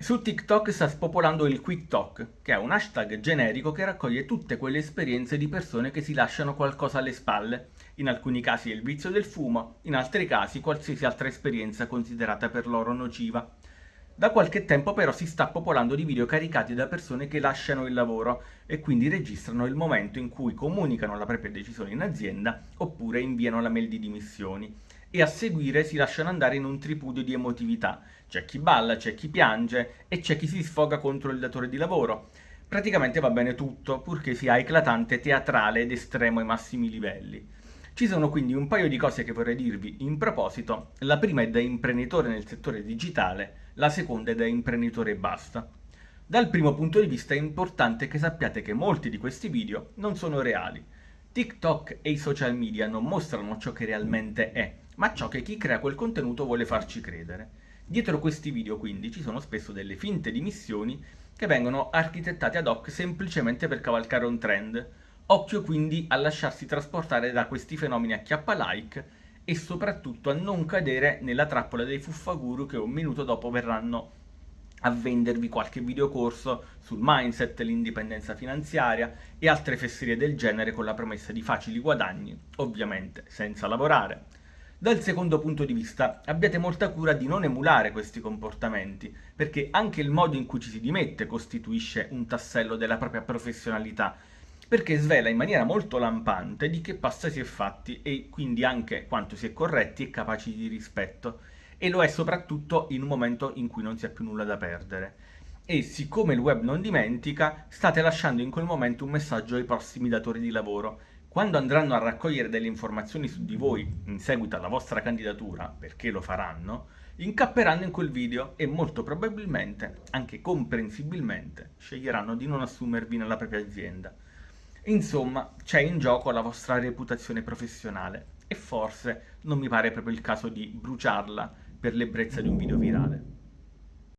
Su TikTok sta spopolando il Quick Talk, che è un hashtag generico che raccoglie tutte quelle esperienze di persone che si lasciano qualcosa alle spalle. In alcuni casi il vizio del fumo, in altri casi qualsiasi altra esperienza considerata per loro nociva. Da qualche tempo però si sta popolando di video caricati da persone che lasciano il lavoro e quindi registrano il momento in cui comunicano la propria decisione in azienda oppure inviano la mail di dimissioni e a seguire si lasciano andare in un tripudio di emotività. C'è chi balla, c'è chi piange e c'è chi si sfoga contro il datore di lavoro. Praticamente va bene tutto, purché sia eclatante, teatrale ed estremo ai massimi livelli. Ci sono quindi un paio di cose che vorrei dirvi in proposito. La prima è da imprenditore nel settore digitale, la seconda è da imprenditore e basta. Dal primo punto di vista è importante che sappiate che molti di questi video non sono reali. TikTok e i social media non mostrano ciò che realmente è, ma ciò che chi crea quel contenuto vuole farci credere. Dietro questi video quindi ci sono spesso delle finte dimissioni che vengono architettate ad hoc semplicemente per cavalcare un trend. Occhio quindi a lasciarsi trasportare da questi fenomeni a chiappa like e soprattutto a non cadere nella trappola dei fuffaguru che un minuto dopo verranno a vendervi qualche videocorso sul mindset, l'indipendenza finanziaria e altre fesserie del genere con la promessa di facili guadagni, ovviamente senza lavorare. Dal secondo punto di vista, abbiate molta cura di non emulare questi comportamenti, perché anche il modo in cui ci si dimette costituisce un tassello della propria professionalità, perché svela in maniera molto lampante di che pasta si è fatti e quindi anche quanto si è corretti e capaci di rispetto, e lo è soprattutto in un momento in cui non si ha più nulla da perdere. E siccome il web non dimentica, state lasciando in quel momento un messaggio ai prossimi datori di lavoro, quando andranno a raccogliere delle informazioni su di voi in seguito alla vostra candidatura, perché lo faranno, incapperanno in quel video e molto probabilmente, anche comprensibilmente, sceglieranno di non assumervi nella propria azienda. Insomma, c'è in gioco la vostra reputazione professionale e forse non mi pare proprio il caso di bruciarla per l'ebbrezza di un video virale.